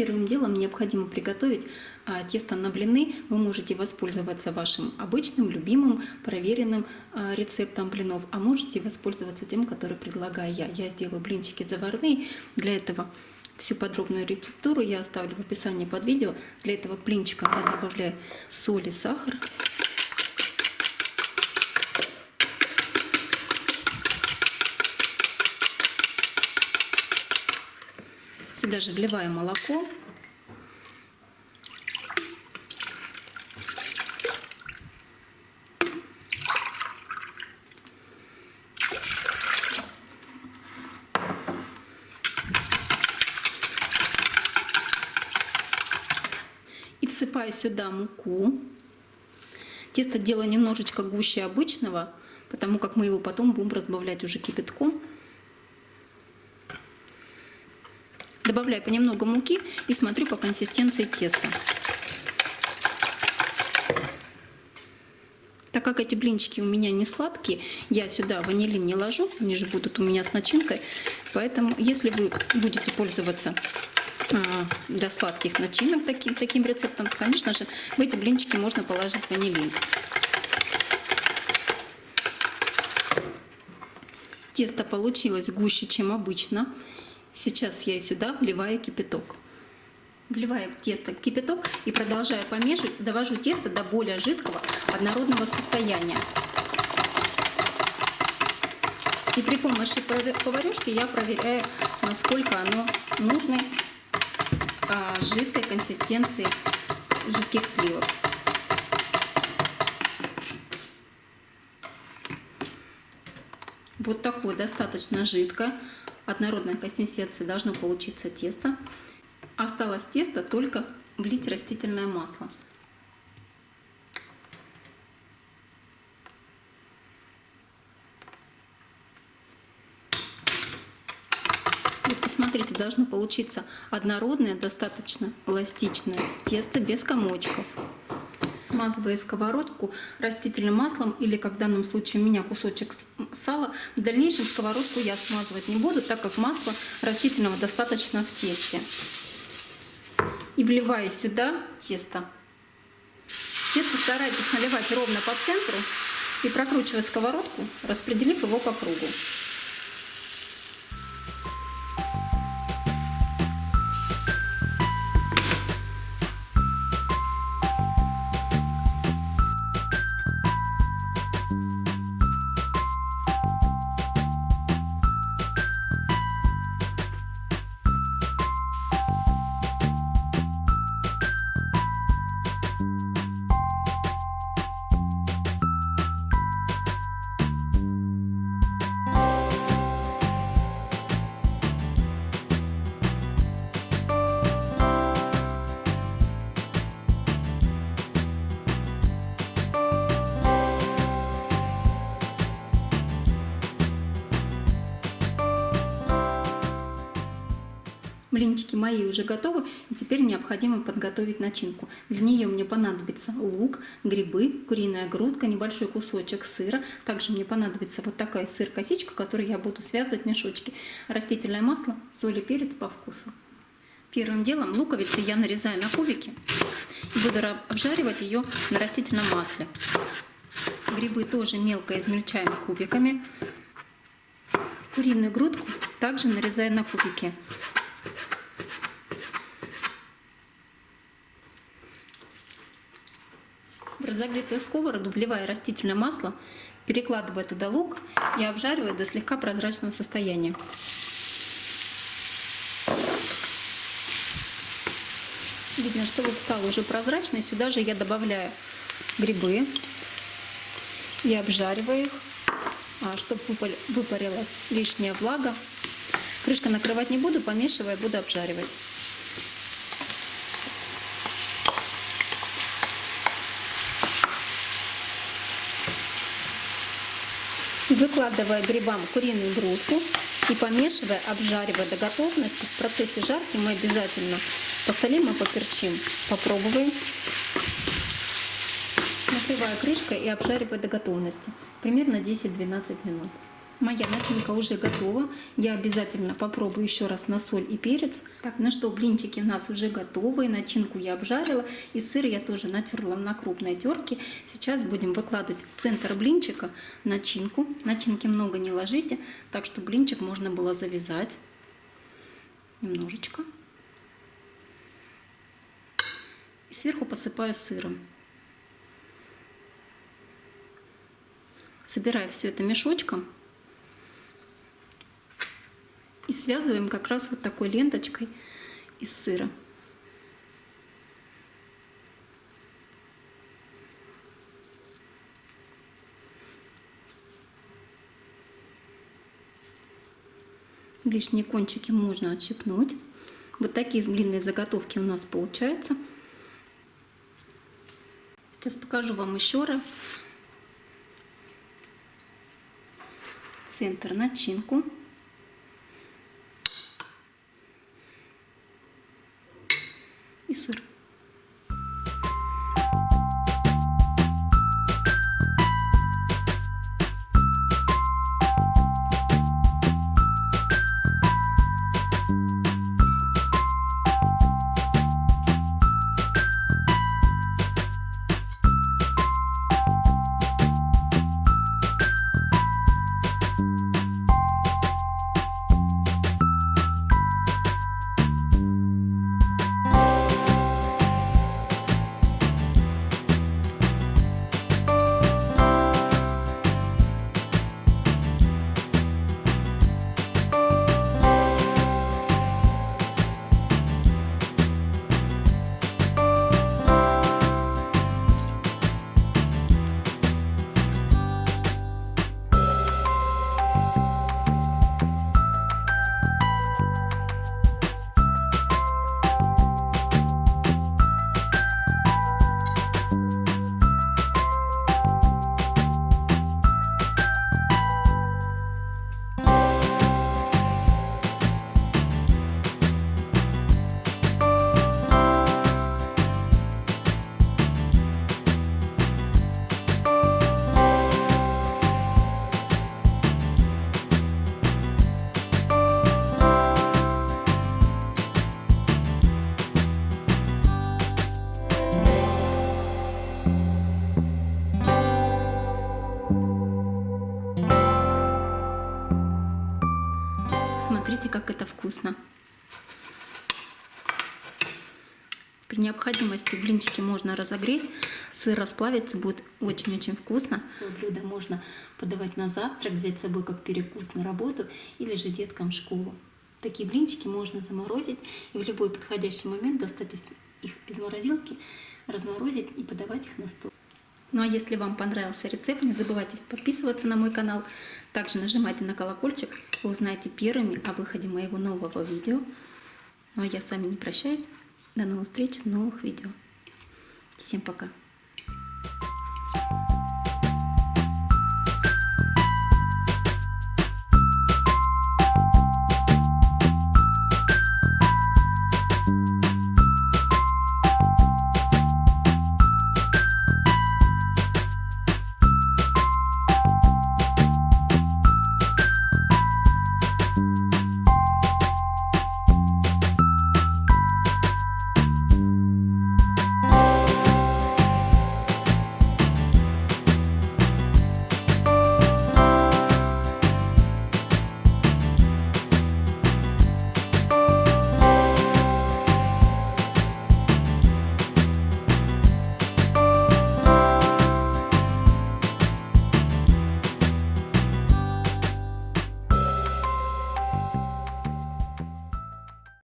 Первым делом необходимо приготовить а, тесто на блины. Вы можете воспользоваться вашим обычным, любимым, проверенным а, рецептом блинов, а можете воспользоваться тем, который предлагаю я. Я сделаю блинчики заварные. Для этого всю подробную рецептуру я оставлю в описании под видео. Для этого к блинчикам я добавляю соль и сахар. Сюда же вливаю молоко. И всыпаю сюда муку. Тесто делаю немножечко гуще обычного, потому как мы его потом будем разбавлять уже кипятком. Добавляю понемногу муки и смотрю по консистенции теста. Так как эти блинчики у меня не сладкие, я сюда ванилин не ложу, они же будут у меня с начинкой. Поэтому, если вы будете пользоваться а, для сладких начинок таким, таким рецептом, то, конечно же, в эти блинчики можно положить ванилин. Тесто получилось гуще, чем обычно. Сейчас я сюда вливаю кипяток. Вливаю в тесто кипяток и продолжаю помешивать, довожу тесто до более жидкого однородного состояния. И при помощи поварешки я проверяю, насколько оно нужной а, жидкой консистенции жидких сливок. Вот такое достаточно жидко однородной консистенции должно получиться тесто. Осталось тесто только влить растительное масло. Вот посмотрите, должно получиться однородное, достаточно эластичное тесто без комочков смазывая сковородку растительным маслом или, как в данном случае у меня кусочек сала. В дальнейшем сковородку я смазывать не буду, так как масла растительного достаточно в тесте. И вливаю сюда тесто. Тесто старайтесь наливать ровно по центру и прокручивая сковородку, распределив его по кругу. Блинчики мои уже готовы, и теперь необходимо подготовить начинку. Для нее мне понадобится лук, грибы, куриная грудка, небольшой кусочек сыра. Также мне понадобится вот такая сыр-косичка, которой я буду связывать мешочки. Растительное масло, соль и перец по вкусу. Первым делом луковицу я нарезаю на кубики и буду обжаривать ее на растительном масле. Грибы тоже мелко измельчаем кубиками. Куриную грудку также нарезаю на кубики. В разогретую сковороду вливая растительное масло, перекладывая туда лук и обжаривая до слегка прозрачного состояния. Видно, что лук стал уже прозрачный. Сюда же я добавляю грибы и обжариваю их, а, чтобы выпарилась лишняя влага. Крышка накрывать не буду, помешивая, буду обжаривать. Выкладывая грибам куриную грудку и помешивая, обжаривая до готовности. В процессе жарки мы обязательно посолим и поперчим. Попробуем. Накрываю крышкой и обжариваю до готовности. Примерно 10-12 минут. Моя начинка уже готова. Я обязательно попробую еще раз на соль и перец. Так, ну что, блинчики у нас уже готовы. Начинку я обжарила. И сыр я тоже натерла на крупной терке. Сейчас будем выкладывать в центр блинчика начинку. Начинки много не ложите, так что блинчик можно было завязать. Немножечко. И сверху посыпаю сыром. Собираю все это мешочком и связываем как раз вот такой ленточкой из сыра. Лишние кончики можно отщипнуть. Вот такие длинные заготовки у нас получаются. Сейчас покажу вам еще раз. Центр начинку. И вкусно. При необходимости блинчики можно разогреть, сыр расплавится, будет очень-очень вкусно. Блюдо можно подавать на завтрак, взять с собой как перекус на работу или же деткам в школу. Такие блинчики можно заморозить и в любой подходящий момент достать их из морозилки, разморозить и подавать их на стол. Ну а если вам понравился рецепт, не забывайте подписываться на мой канал. Также нажимайте на колокольчик, вы узнаете первыми о выходе моего нового видео. Ну а я с вами не прощаюсь. До новых встреч новых видео. Всем пока!